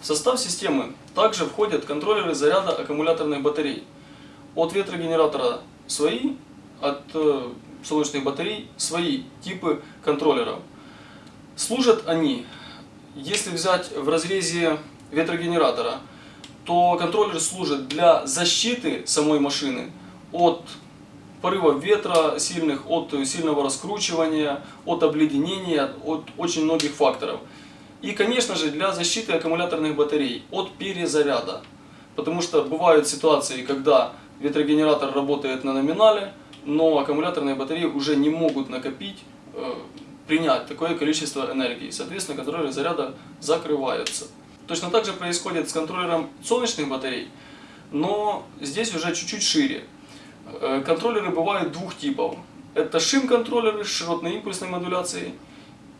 В состав системы также входят контроллеры заряда аккумуляторных батарей. От ветрогенератора свои, от э, солнечных батарей свои типы контроллеров. Служат они, если взять в разрезе ветрогенератора, то контроллер служит для защиты самой машины от порывов ветра сильных, от сильного раскручивания, от обледенения, от очень многих факторов. И, конечно же, для защиты аккумуляторных батарей от перезаряда. Потому что бывают ситуации, когда ветрогенератор работает на номинале, но аккумуляторные батареи уже не могут накопить, э, принять такое количество энергии. Соответственно, контроллеры заряда закрываются. Точно так же происходит с контроллером солнечных батарей, но здесь уже чуть-чуть шире. Э, контроллеры бывают двух типов. Это шим-контроллеры с широтной импульсной модуляцией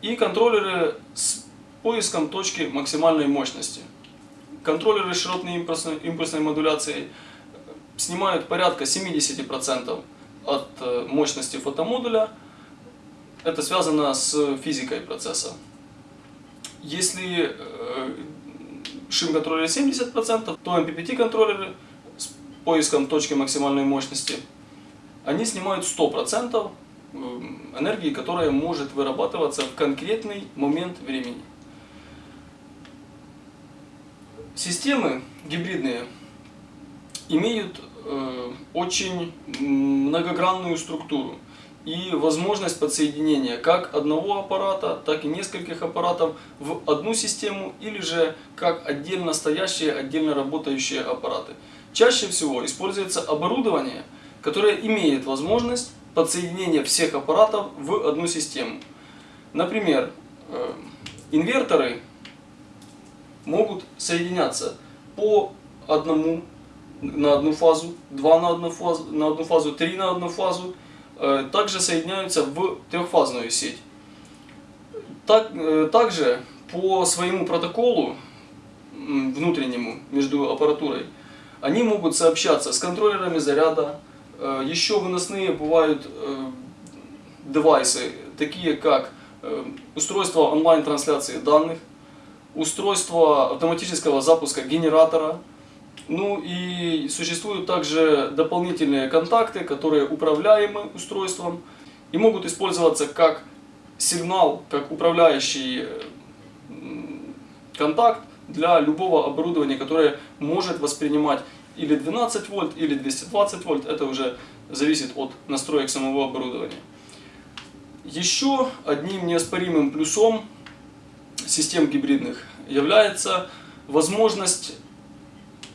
и контроллеры с поиском точки максимальной мощности. Контроллеры с широтной импульсной, импульсной модуляцией снимают порядка 70% от э, мощности фотомодуля. Это связано с физикой процесса. Если э, шим-контроллеры 70%, то MPPT-контроллеры с поиском точки максимальной мощности, они снимают 100% э, энергии, которая может вырабатываться в конкретный момент времени. Системы гибридные имеют э, очень многогранную структуру и возможность подсоединения как одного аппарата, так и нескольких аппаратов в одну систему или же как отдельно стоящие, отдельно работающие аппараты. Чаще всего используется оборудование, которое имеет возможность подсоединения всех аппаратов в одну систему. Например, э, инверторы могут соединяться по одному на одну фазу, два на одну фазу, на одну фазу, три на одну фазу, э, также соединяются в трехфазную сеть. Так, э, также по своему протоколу внутреннему между аппаратурой они могут сообщаться с контроллерами заряда. Э, еще выносные бывают девайсы, такие как устройство онлайн-трансляции данных, устройство автоматического запуска генератора. Ну и существуют также дополнительные контакты, которые управляемы устройством и могут использоваться как сигнал, как управляющий контакт для любого оборудования, которое может воспринимать или 12 вольт, или 220 вольт. Это уже зависит от настроек самого оборудования. Еще одним неоспоримым плюсом систем гибридных является возможность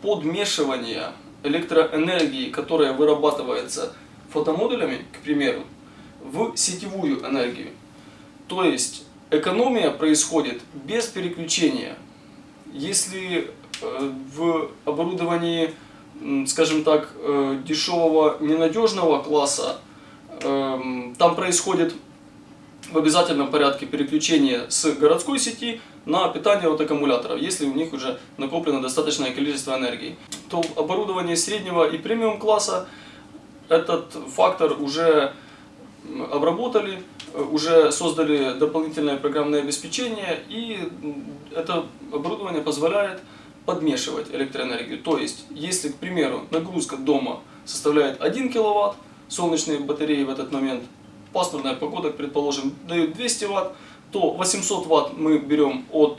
подмешивания электроэнергии, которая вырабатывается фотомодулями, к примеру, в сетевую энергию. То есть экономия происходит без переключения. Если э, в оборудовании, скажем так, э, дешевого ненадежного класса, эм, там происходит в обязательном порядке переключение с городской сети на питание от аккумуляторов, если у них уже накоплено достаточное количество энергии. То в оборудовании среднего и премиум класса этот фактор уже обработали, уже создали дополнительное программное обеспечение, и это оборудование позволяет подмешивать электроэнергию. То есть, если, к примеру, нагрузка дома составляет 1 кВт, солнечные батареи в этот момент пасмурная погода, предположим, дают 200 Вт, то 800 Вт мы берем от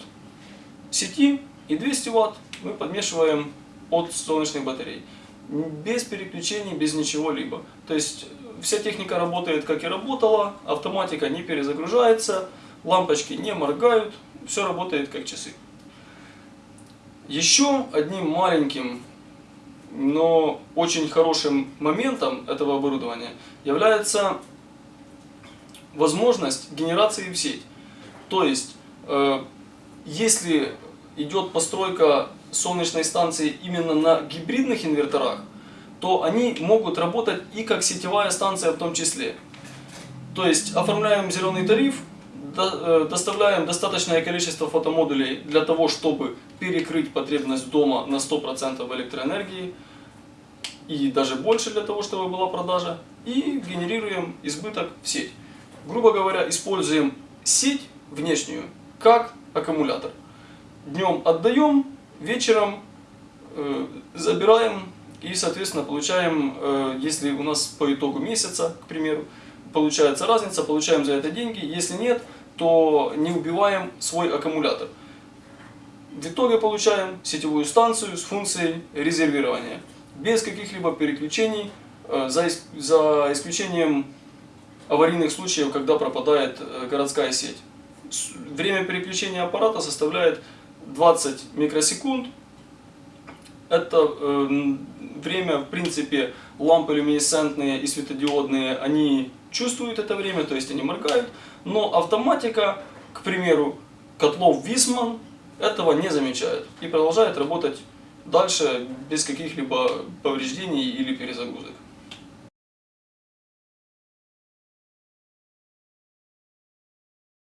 сети и 200 Вт мы подмешиваем от солнечных батарей. Без переключений, без ничего-либо. То есть вся техника работает как и работала, автоматика не перезагружается, лампочки не моргают, все работает как часы. Еще одним маленьким, но очень хорошим моментом этого оборудования является возможность генерации в сеть. То есть, э, если идет постройка солнечной станции именно на гибридных инверторах, то они могут работать и как сетевая станция в том числе. То есть, оформляем зеленый тариф, э, доставляем достаточное количество фотомодулей для того, чтобы перекрыть потребность дома на 100% электроэнергии, и даже больше для того, чтобы была продажа, и генерируем избыток в сеть грубо говоря, используем сеть внешнюю как аккумулятор. Днем отдаем, вечером э, забираем и, соответственно, получаем, э, если у нас по итогу месяца, к примеру, получается разница, получаем за это деньги. Если нет, то не убиваем свой аккумулятор. В итоге получаем сетевую станцию с функцией резервирования, без каких-либо переключений, э, за, за исключением аварийных случаев, когда пропадает э, городская сеть. Время переключения аппарата составляет 20 микросекунд. Это э, время, в принципе, лампы люминесцентные и светодиодные, они чувствуют это время, то есть они моргают, но автоматика, к примеру, котлов Висман этого не замечает и продолжает работать дальше без каких-либо повреждений или перезагрузок.